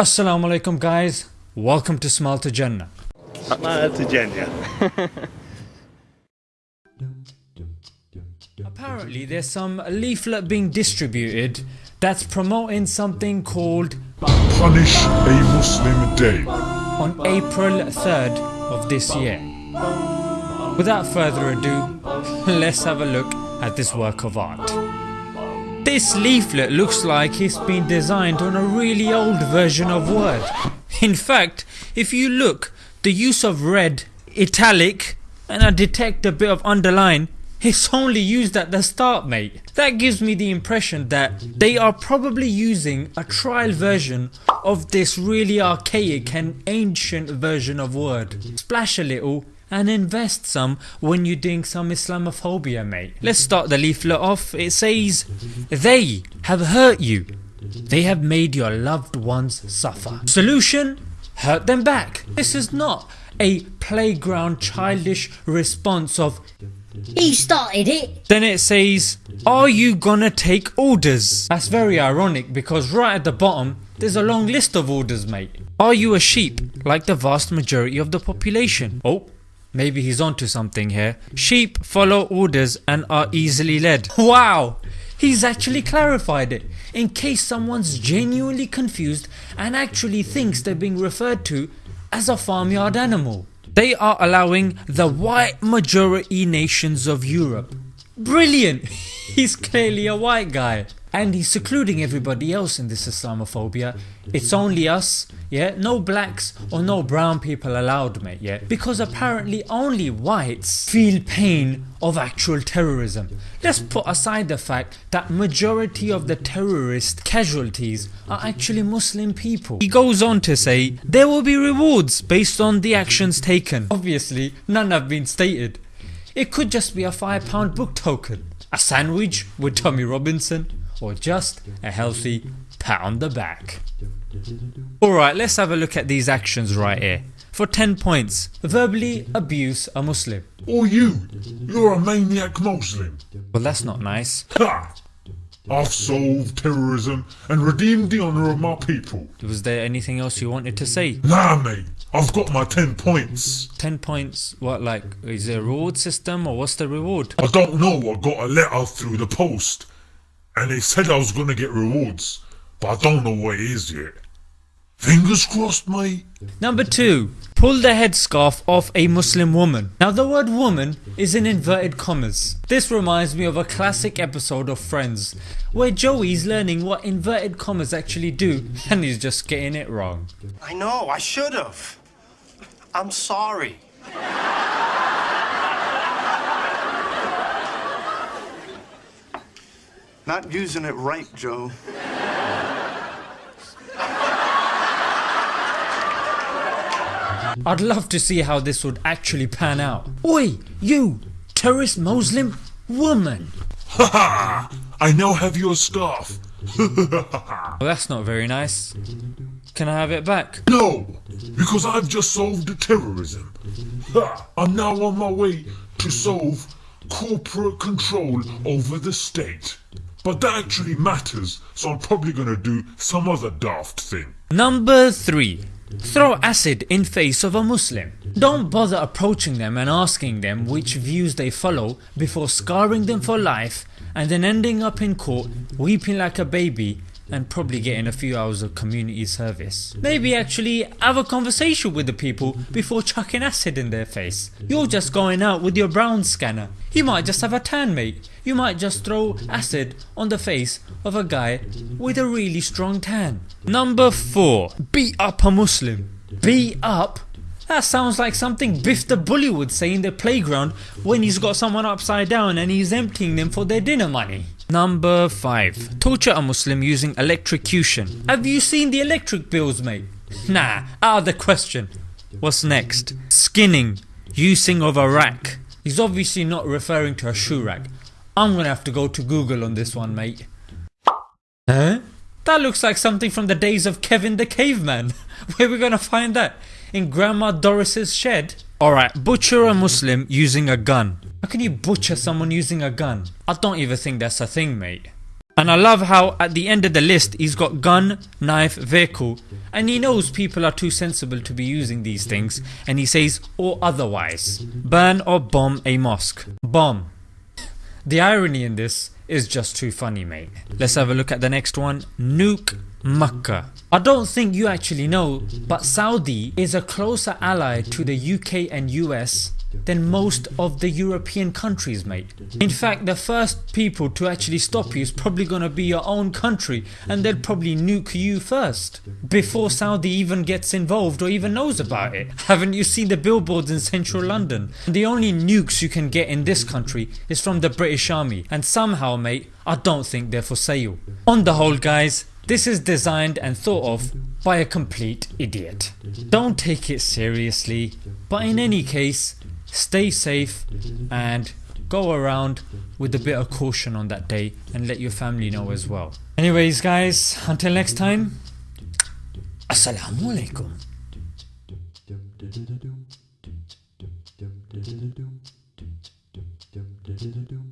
Assalamu alaikum guys, welcome to Smile to Jannah. Smile to Jannah. Apparently there's some leaflet being distributed that's promoting something called Punish a Muslim Day. on April 3rd of this year. Without further ado, let's have a look at this work of art. This leaflet looks like it's been designed on a really old version of Word. In fact, if you look, the use of red, italic and I detect a bit of underline it's only used at the start mate. That gives me the impression that they are probably using a trial version of this really archaic and ancient version of Word. Splash a little and invest some when you're doing some Islamophobia mate. Let's start the leaflet off. It says, They have hurt you. They have made your loved ones suffer. Solution? Hurt them back. This is not a playground childish response of He started it. then it says, Are you gonna take orders? That's very ironic because right at the bottom there's a long list of orders mate. Are you a sheep like the vast majority of the population? Oh, maybe he's onto something here. Sheep follow orders and are easily led. Wow! He's actually clarified it in case someone's genuinely confused and actually thinks they're being referred to as a farmyard animal. They are allowing the white majority nations of Europe. Brilliant! He's clearly a white guy. And he's secluding everybody else in this Islamophobia. It's only us, yeah, no blacks or no brown people allowed mate, yeah, because apparently only whites feel pain of actual terrorism. Let's put aside the fact that majority of the terrorist casualties are actually Muslim people. He goes on to say, there will be rewards based on the actions taken. Obviously none have been stated. It could just be a £5 book token, a sandwich with Tommy Robinson, or just a healthy pat on the back. Alright let's have a look at these actions right here. For 10 points, verbally abuse a Muslim. Or you, you're a maniac Muslim. Well that's not nice. Ha! I've solved terrorism and redeemed the honour of my people. Was there anything else you wanted to say? Nah mate, I've got my 10 points. 10 points, what like, is there a reward system or what's the reward? I don't know, I got a letter through the post and they said I was gonna get rewards, but I don't know what it is yet. Fingers crossed mate. Number 2. Pull the headscarf off a Muslim woman. Now the word woman is in inverted commas. This reminds me of a classic episode of Friends where Joey's learning what inverted commas actually do and he's just getting it wrong. I know, I should have. I'm sorry. Not using it right, Joe. I'd love to see how this would actually pan out. Oi, you terrorist Muslim woman. Ha ha! I now have your scarf. Well that's not very nice. Can I have it back? No, because I've just solved the terrorism. Ha, I'm now on my way to solve corporate control over the state. But that actually matters, so I'm probably gonna do some other daft thing. Number 3. Throw acid in face of a Muslim. Don't bother approaching them and asking them which views they follow before scarring them for life and then ending up in court weeping like a baby and probably getting a few hours of community service. Maybe actually have a conversation with the people before chucking acid in their face. You're just going out with your brown scanner. You might just have a tan mate. You might just throw acid on the face of a guy with a really strong tan. Number 4. Beat up a Muslim. Beat up? That sounds like something Biff the Bully would say in the playground when he's got someone upside down and he's emptying them for their dinner money. Number 5. Torture a Muslim using electrocution. Have you seen the electric bills mate? Nah, out of the question. What's next? Skinning. Using of a rack. He's obviously not referring to a shoe rack. I'm gonna have to go to Google on this one mate. Huh? That looks like something from the days of Kevin the Caveman. Where we gonna find that? In Grandma Doris's shed? Alright, butcher a Muslim using a gun. How can you butcher someone using a gun? I don't even think that's a thing mate. And I love how at the end of the list he's got gun, knife, vehicle, and he knows people are too sensible to be using these things, and he says, or otherwise. Burn or bomb a mosque. Bomb. The irony in this is just too funny, mate. Let's have a look at the next one. Nuke Makkah. I don't think you actually know, but Saudi is a closer ally to the UK and US than most of the European countries mate. In fact the first people to actually stop you is probably gonna be your own country and they'll probably nuke you first before Saudi even gets involved or even knows about it. Haven't you seen the billboards in central London? The only nukes you can get in this country is from the British army and somehow mate I don't think they're for sale. On the whole guys this is designed and thought of by a complete idiot. Don't take it seriously but in any case stay safe and go around with a bit of caution on that day and let your family know as well. Anyways guys, until next time, Assalamu alaikum. Dum